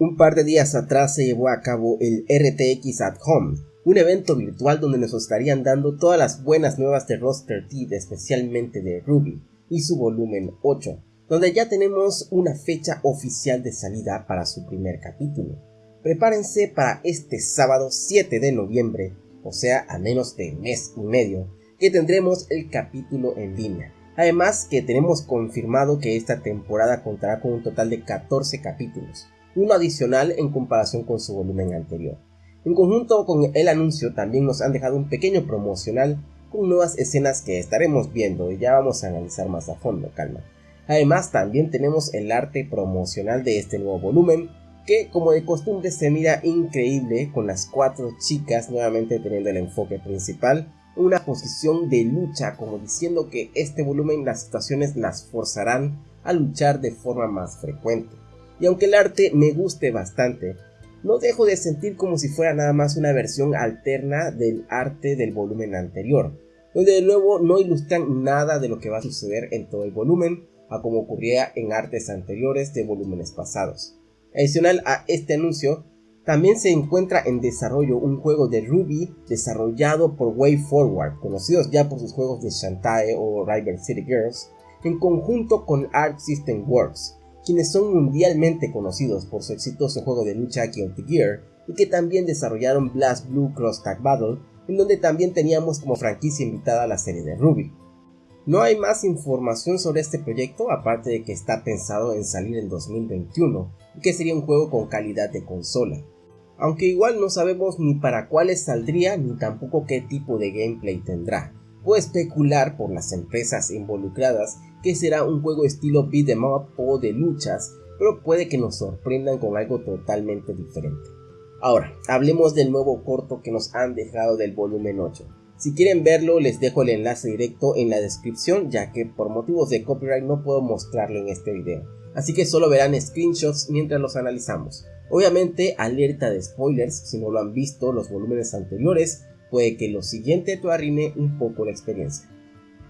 Un par de días atrás se llevó a cabo el RTX at Home, un evento virtual donde nos estarían dando todas las buenas nuevas de Roster Teeth, especialmente de Ruby, y su volumen 8, donde ya tenemos una fecha oficial de salida para su primer capítulo. Prepárense para este sábado 7 de noviembre, o sea, a menos de mes y medio, que tendremos el capítulo en línea. Además que tenemos confirmado que esta temporada contará con un total de 14 capítulos, uno adicional en comparación con su volumen anterior. En conjunto con el anuncio también nos han dejado un pequeño promocional con nuevas escenas que estaremos viendo y ya vamos a analizar más a fondo, calma. Además también tenemos el arte promocional de este nuevo volumen que como de costumbre se mira increíble con las cuatro chicas nuevamente teniendo el enfoque principal una posición de lucha como diciendo que este volumen las situaciones las forzarán a luchar de forma más frecuente y aunque el arte me guste bastante, no dejo de sentir como si fuera nada más una versión alterna del arte del volumen anterior, donde de nuevo no ilustran nada de lo que va a suceder en todo el volumen, a como ocurría en artes anteriores de volúmenes pasados. Adicional a este anuncio, también se encuentra en desarrollo un juego de Ruby desarrollado por WayForward, conocidos ya por sus juegos de Shantae o River City Girls, en conjunto con Arc System Works, quienes son mundialmente conocidos por su exitoso juego de lucha Guilty Gear y que también desarrollaron Blast Blue Cross Tag Battle, en donde también teníamos como franquicia invitada la serie de Ruby. No hay más información sobre este proyecto aparte de que está pensado en salir en 2021 y que sería un juego con calidad de consola, aunque igual no sabemos ni para cuáles saldría ni tampoco qué tipo de gameplay tendrá. Puedo especular por las empresas involucradas que será un juego estilo beat em up o de luchas, pero puede que nos sorprendan con algo totalmente diferente. Ahora, hablemos del nuevo corto que nos han dejado del volumen 8. Si quieren verlo les dejo el enlace directo en la descripción ya que por motivos de copyright no puedo mostrarlo en este video. Así que solo verán screenshots mientras los analizamos. Obviamente alerta de spoilers, si no lo han visto los volúmenes anteriores, puede que lo siguiente te un poco la experiencia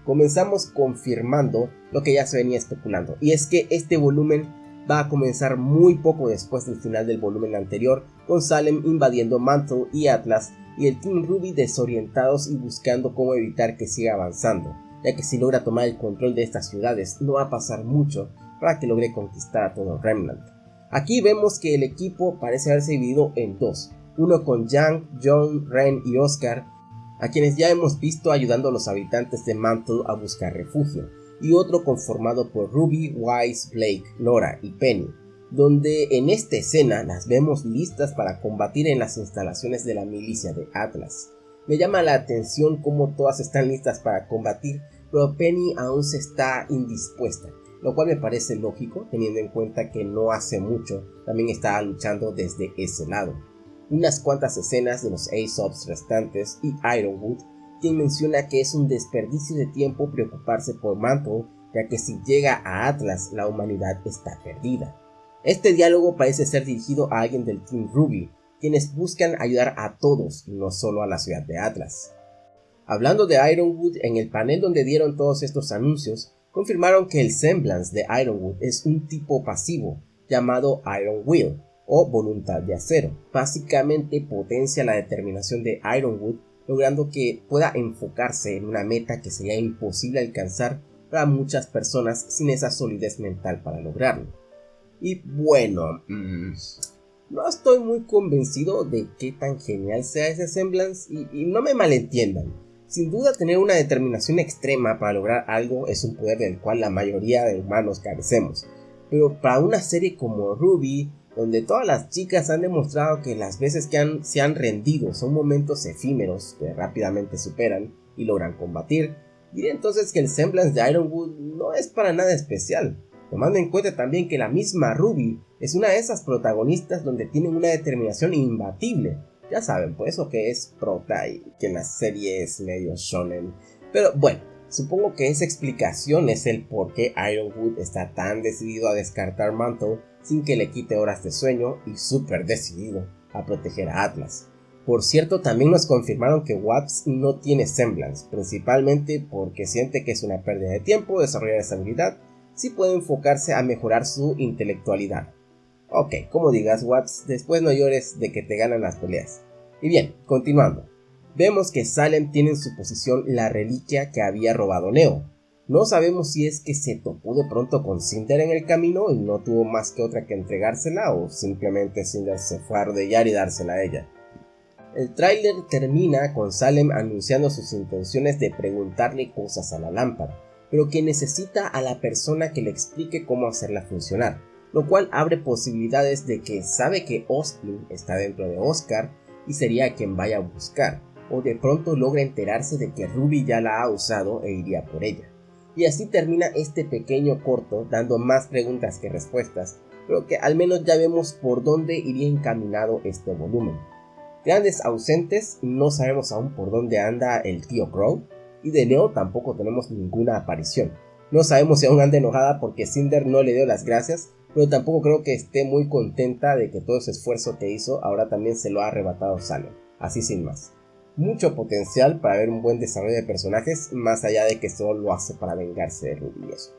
comenzamos confirmando lo que ya se venía especulando, y es que este volumen va a comenzar muy poco después del final del volumen anterior, con Salem invadiendo Mantle y Atlas, y el Team Ruby desorientados y buscando cómo evitar que siga avanzando, ya que si logra tomar el control de estas ciudades no va a pasar mucho para que logre conquistar a todo Remnant. Aquí vemos que el equipo parece haberse dividido en dos, uno con Yang, John, Ren y Oscar, a quienes ya hemos visto ayudando a los habitantes de Mantle a buscar refugio, y otro conformado por Ruby, Wise, Blake, Nora y Penny, donde en esta escena las vemos listas para combatir en las instalaciones de la milicia de Atlas. Me llama la atención cómo todas están listas para combatir, pero Penny aún se está indispuesta, lo cual me parece lógico teniendo en cuenta que no hace mucho también estaba luchando desde ese lado unas cuantas escenas de los Aesops restantes y Ironwood, quien menciona que es un desperdicio de tiempo preocuparse por Mantle, ya que si llega a Atlas la humanidad está perdida. Este diálogo parece ser dirigido a alguien del Team Ruby, quienes buscan ayudar a todos, no solo a la ciudad de Atlas. Hablando de Ironwood, en el panel donde dieron todos estos anuncios, confirmaron que el semblance de Ironwood es un tipo pasivo, llamado Iron Will, o voluntad de acero. Básicamente potencia la determinación de Ironwood, logrando que pueda enfocarse en una meta que sería imposible alcanzar para muchas personas sin esa solidez mental para lograrlo. Y bueno, mm, no estoy muy convencido de qué tan genial sea ese semblance y, y no me malentiendan. Sin duda tener una determinación extrema para lograr algo es un poder del cual la mayoría de humanos carecemos. Pero para una serie como Ruby, donde todas las chicas han demostrado que las veces que se han rendido son momentos efímeros que rápidamente superan y logran combatir, diré entonces que el semblance de Ironwood no es para nada especial, tomando en cuenta también que la misma Ruby es una de esas protagonistas donde tienen una determinación imbatible, ya saben, pues eso que es prota y que la serie es medio shonen, pero bueno, supongo que esa explicación es el por qué Ironwood está tan decidido a descartar Mantle sin que le quite horas de sueño y súper decidido a proteger a Atlas. Por cierto, también nos confirmaron que Watts no tiene semblance, principalmente porque siente que es una pérdida de tiempo desarrollar esa habilidad si puede enfocarse a mejorar su intelectualidad. Ok, como digas Watts, después no llores de que te ganan las peleas. Y bien, continuando. Vemos que Salem tiene en su posición la reliquia que había robado Neo. No sabemos si es que se topó de pronto con Cinder en el camino y no tuvo más que otra que entregársela o simplemente Cinder se fue a arrodillar y dársela a ella. El tráiler termina con Salem anunciando sus intenciones de preguntarle cosas a la lámpara, pero que necesita a la persona que le explique cómo hacerla funcionar, lo cual abre posibilidades de que sabe que Austin está dentro de Oscar y sería quien vaya a buscar, o de pronto logra enterarse de que Ruby ya la ha usado e iría por ella. Y así termina este pequeño corto dando más preguntas que respuestas, pero que al menos ya vemos por dónde iría encaminado este volumen. Grandes ausentes, no sabemos aún por dónde anda el tío Crow, y de Neo tampoco tenemos ninguna aparición. No sabemos si aún anda enojada porque Cinder no le dio las gracias, pero tampoco creo que esté muy contenta de que todo ese esfuerzo que hizo ahora también se lo ha arrebatado Salem, así sin más. Mucho potencial para ver un buen desarrollo de personajes, más allá de que solo lo hace para vengarse de eso.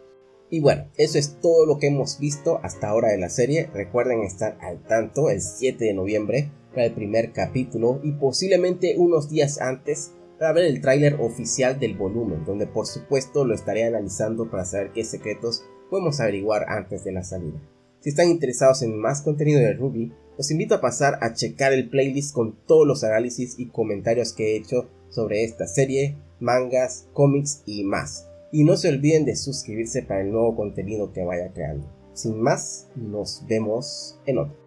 Y bueno, eso es todo lo que hemos visto hasta ahora de la serie. Recuerden estar al tanto el 7 de noviembre para el primer capítulo y posiblemente unos días antes para ver el tráiler oficial del volumen, donde por supuesto lo estaré analizando para saber qué secretos podemos averiguar antes de la salida. Si están interesados en más contenido de Ruby, los invito a pasar a checar el playlist con todos los análisis y comentarios que he hecho sobre esta serie, mangas, cómics y más. Y no se olviden de suscribirse para el nuevo contenido que vaya creando. Sin más, nos vemos en otro.